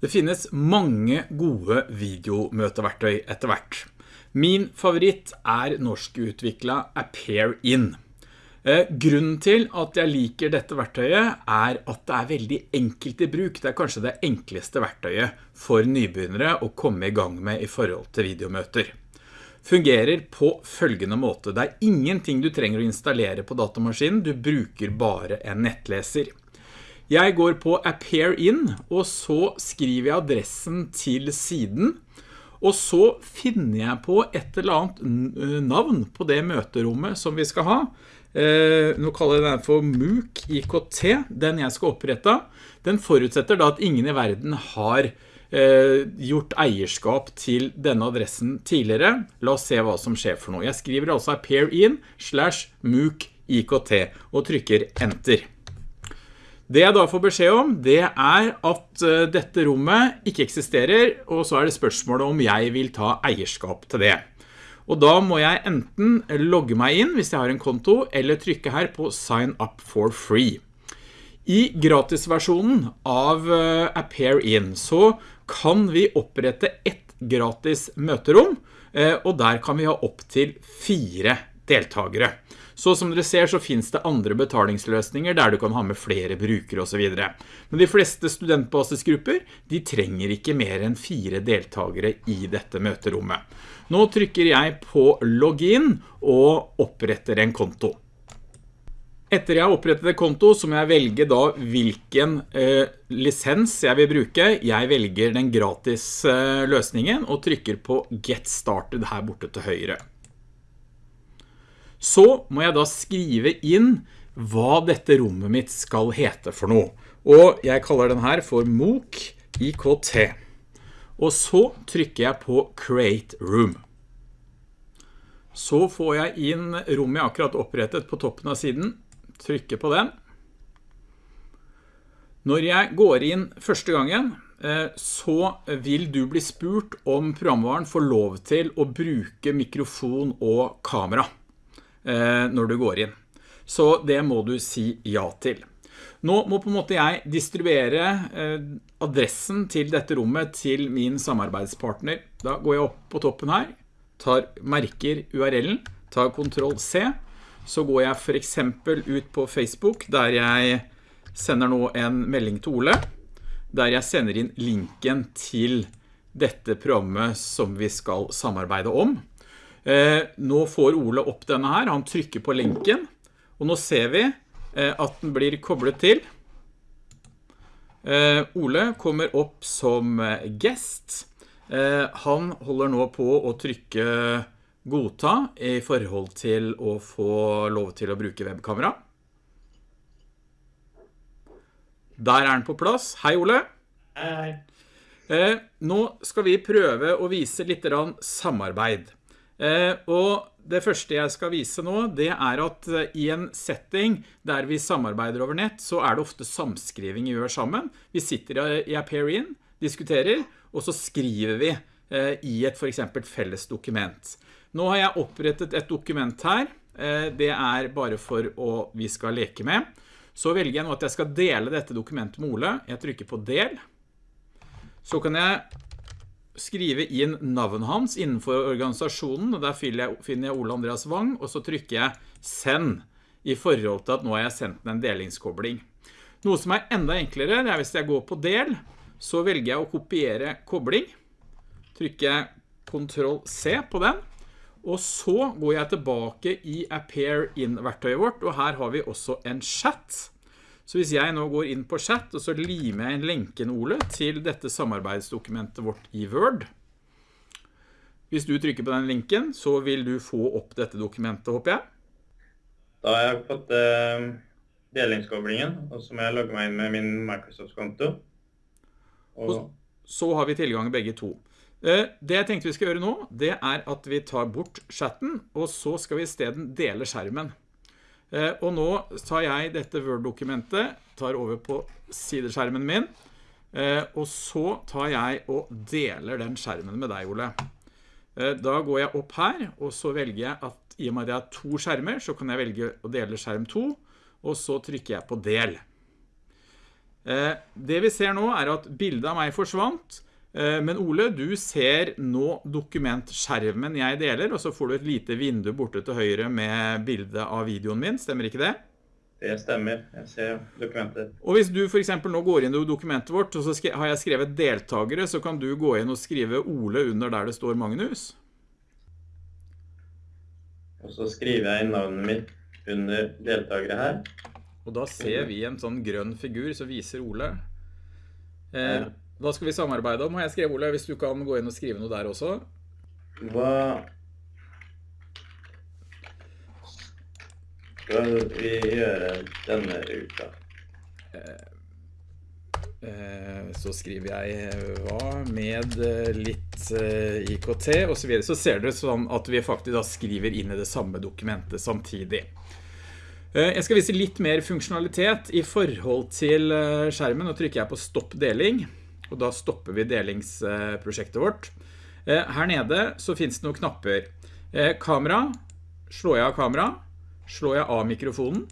Det finnes mange gode videomøteverktøy etter hvert. Min favoritt er norskutviklet Appear In. Eh, grunnen til at jeg liker dette verktøyet er at det er veldig enkelt i bruk. Det er kanskje det enkleste verktøyet for nybegynnere å komme i gang med i forhold til videomøter. Fungerer på følgende måte. Det er ingenting du trenger å installere på datamaskinen, du bruker bare en nettleser. Jeg går på Appear In, og så skriver jeg adressen til siden, og så finner jeg på et eller annet navn på det møterommet som vi skal ha. Eh, nå kaller jeg den for MOOC IKT, den jeg skal opprette. Den forutsetter da at ingen i verden har eh, gjort eierskap til denne adressen tidligere. La oss se hva som skjer for noe. Jeg skriver altså appear in slash MOOC IKT og trykker enter. Det jeg da får beskjed om, det er at eh, dette rommet ikke eksisterer, og så er det spørsmålet om jeg vil ta eierskap til det. Og da må jeg enten logge meg inn hvis jeg har en konto, eller trykke her på Sign up for free. I gratisversjonen av eh, Appear In så kan vi opprette ett gratis møterom, eh, og der kan vi ha opp til fire deltagere. Så som dere ser så finnes det andre betalingsløsninger der du kan ha med flere brukere og så videre. Men de fleste studentbasisgrupper, de trenger ikke mer enn fire deltakere i dette møterommet. Nå trykker jeg på login og oppretter en konto. Etter jeg har opprettet et konto, så må jeg velge da hvilken eh, lisens jeg vil bruke. Jeg velger den gratis eh, løsningen og trykker på Get Started her borte til høyre. Så må jeg da skrive inn hva dette rommet mitt skal hete for noe. Og jeg kaller den her for MOOC IKT. Og så trykker jeg på Create Room. Så får jeg inn rommet jeg akkurat opprettet på toppen av siden. Trykker på den. Når jeg går inn første gangen, eh, så vil du bli spurt om programvaren får lov til å bruke mikrofon og kamera. Eh, når du går inn. Så det må du si ja til. Nå må på en måte jeg distribuere eh, adressen til dette rommet til min samarbeidspartner. Da går jeg opp på toppen her, tar merker URL-en, tar Ctrl C, så går jeg for eksempel ut på Facebook, der jeg sender nå en melding til Ole, der jeg sender inn linken til dette programmet som vi skal samarbeide om. Eh, nå får Ole opp denne her, han trykker på linken, og nå ser vi eh, at den blir koblet til. Eh, Ole kommer opp som guest. Han holder nå på å trykke godta i forhold til å få lov til å bruke webkamera. Der er den på plass. Hei Ole. Hei. Nå skal vi prøve å vise litt samarbeid. Eh, og det første jeg skal vise nå, det er at eh, i en setting der vi samarbeider over nett, så er det ofte samskriving vi gjør sammen. Vi sitter i Appear In, diskuterer, og så skriver vi eh, i et for eksempel felles dokument. Nå har jeg opprettet et dokument her. Det er bare for å vi skal leke med. Så velger jeg nå at jeg skal dele dette dokumentet med Ole. Jeg trykker på del. Så kan jeg skrive inn navnet hans innenfor organisasjonen, og der finner jeg Ole Andreas Wang, og så trykker jeg send i forhold til at nå har jeg sendt den en delingskobling. Noe som er enda enklere, det er hvis jeg går på del, så velger jeg å kopiere kobling. Trykker Ctrl C på den, og så går jeg tilbake i Appear In-verktøyet vårt, og her har vi også en chat. Så hvis jeg nå går inn på chat, og så limer jeg en lenken, Ole, til dette samarbeidsdokumentet vårt i Word. Hvis du trykker på den linken, så vil du få opp dette dokumentet, håper jeg. Da har jeg fått eh, delingskoblingen, og så må jeg logge meg inn med min Microsoft-konto. Og... og så har vi tilgang begge to. Eh, det jeg tenkte vi skal gjøre nå, det er at vi tar bort chatten, og så skal vi i stedet dele skjermen. Eh, og nå tar jeg dette Word-dokumentet, tar over på sideskjermen min, eh, og så tar jeg og deler den skjermen med deg, Ole. Eh, da går jeg opp her, og så velger jeg at i og med at jeg har to skjermer, så kan jeg velge å dele skjerm 2, og så trykker jeg på del. Det vi ser nå er at bildet av meg forsvant, men Ole, du ser nå dokumentskjermen jeg deler, og så får du et lite vindu borte til høyre med bildet av videoen min, stemmer ikke det? Det stemmer. Jeg ser dokumentet. Og hvis du for eksempel nå går inn i dokumentet vårt, og så har jeg skrevet deltagere, så kan du gå inn og skrive Ole under der det står Magnus. Og så skriver jeg navnet mitt under deltakere her. Og da ser vi en sånn grønn figur som viser Ole. Eh, hva skal vi samarbeide om? Har jeg skrevet Ole, hvis du kan gå inn og skrive noe der også? Hva skal vi gjøre denne uka? Eh, så skriver jeg eh, hva med eh, litt IKT og så videre. Så ser dere sånn at vi faktisk da skriver inn i det samme dokumentet samtidig. Jeg skal vise litt mer funksjonalitet i forhold til skjermen. Nå trykker jeg på stopp deling, og da stopper vi delingsprosjektet vårt. Her nede så finnes det noen knapper. Kamera, slår jeg av kamera, slår jeg av mikrofonen.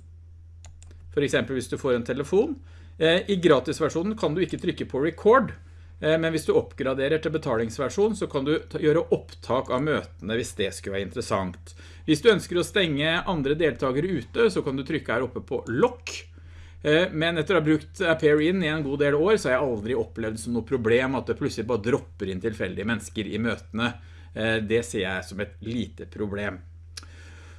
For eksempel hvis du får en telefon. I gratisversjonen kan du ikke trykke på record, men hvis du oppgraderer til betalingsversjon så kan du gjøre opptak av møtene hvis det skulle være interessant. Hvis du ønsker å stenge andre deltakere ute så kan du trykke her oppe på lock. Men etter å ha brukt Appear In i en god del år så har jeg aldri opplevd som noe problem at det plutselig bare dropper inn tilfeldige mennesker i møtene. Det ser jeg som et lite problem.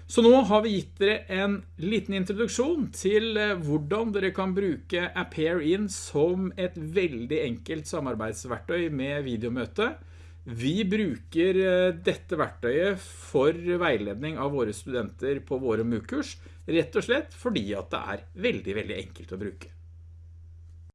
Så nå har vi gitt dere en liten introduksjon til hvordan dere kan bruke Appear In som et veldig enkelt samarbeidsverktøy med videomøte. Vi bruker dette verktøyet for veiledning av våre studenter på våre MOOC-kurs, rett og slett fordi at det er veldig, veldig enkelt å bruke.